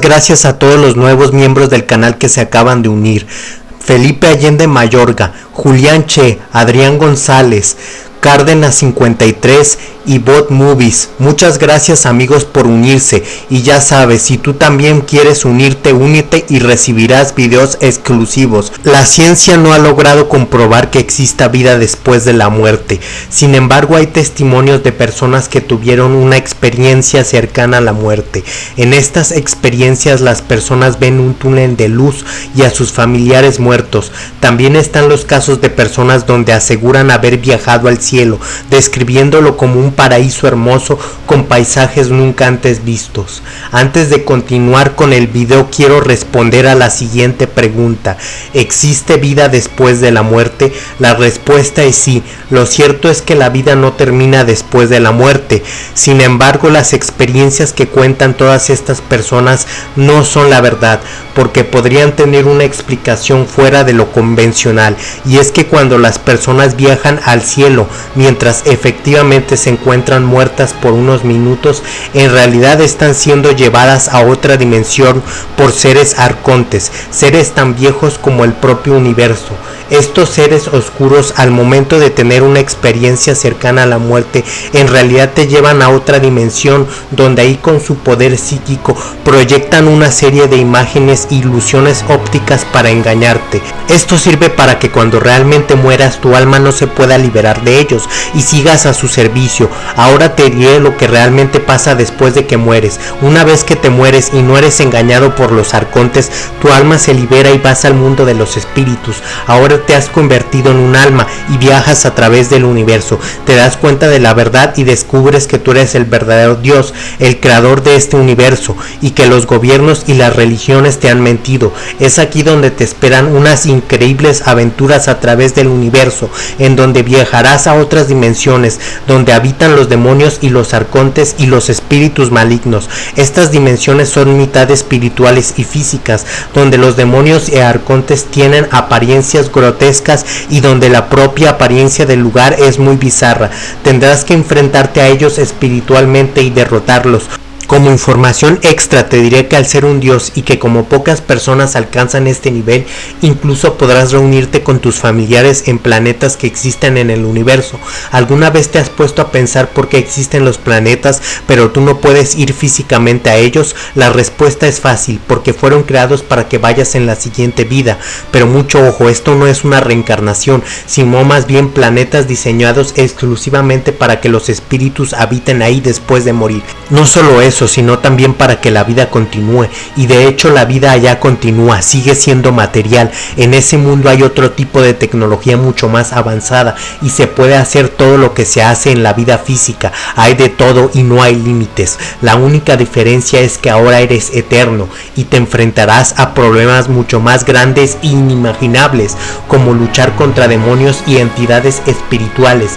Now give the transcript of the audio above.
Gracias a todos los nuevos miembros del canal que se acaban de unir. Felipe Allende Mayorga, Julián Che, Adrián González, Cárdenas 53 y Bot Movies. Muchas gracias amigos por unirse y ya sabes, si tú también quieres unirte, únete y recibirás videos exclusivos. La ciencia no ha logrado comprobar que exista vida después de la muerte. Sin embargo, hay testimonios de personas que tuvieron una experiencia cercana a la muerte. En estas experiencias las personas ven un túnel de luz y a sus familiares muertos. También están los casos de personas donde aseguran haber viajado al cielo describiéndolo como un paraíso hermoso con paisajes nunca antes vistos. Antes de continuar con el video quiero responder a la siguiente pregunta. ¿Existe vida después de la muerte? La respuesta es sí. Lo cierto es que la vida no termina después de la muerte. Sin embargo, las experiencias que cuentan todas estas personas no son la verdad, porque podrían tener una explicación fuera de lo convencional. Y es que cuando las personas viajan al cielo, mientras efectivamente se encuentran muertas por unos minutos, en realidad están siendo llevadas a otra dimensión por seres arcontes, seres tan viejos como el propio universo. Estos seres oscuros al momento de tener una experiencia cercana a la muerte en realidad te llevan a otra dimensión donde ahí con su poder psíquico proyectan una serie de imágenes ilusiones ópticas para engañarte. Esto sirve para que cuando realmente mueras tu alma no se pueda liberar de ellos y sigas a su servicio. Ahora te diré lo que realmente pasa después de que mueres. Una vez que te mueres y no eres engañado por los arcontes, tu alma se libera y vas al mundo de los espíritus. Ahora te has convertido en un alma y viajas a través del universo. Te das cuenta de la verdad y descubres que tú eres el verdadero Dios, el creador de este universo y que los gobiernos y las religiones te han mentido. Es aquí donde te esperan unas increíbles aventuras a través del universo, en donde viajarás a otras dimensiones, donde habitan los demonios y los arcontes y los espíritus malignos. Estas dimensiones son mitad espirituales y físicas, donde los demonios y arcontes tienen apariencias y donde la propia apariencia del lugar es muy bizarra. Tendrás que enfrentarte a ellos espiritualmente y derrotarlos. Como información extra te diré que al ser un dios y que como pocas personas alcanzan este nivel, incluso podrás reunirte con tus familiares en planetas que existen en el universo. ¿Alguna vez te has puesto a pensar por qué existen los planetas, pero tú no puedes ir físicamente a ellos? La respuesta es fácil, porque fueron creados para que vayas en la siguiente vida. Pero mucho ojo, esto no es una reencarnación, sino más bien planetas diseñados exclusivamente para que los espíritus habiten ahí después de morir. No solo sino también para que la vida continúe. Y de hecho la vida allá continúa, sigue siendo material. En ese mundo hay otro tipo de tecnología mucho más avanzada y se puede hacer todo lo que se hace en la vida física. Hay de todo y no hay límites. La única diferencia es que ahora eres eterno y te enfrentarás a problemas mucho más grandes e inimaginables como luchar contra demonios y entidades espirituales.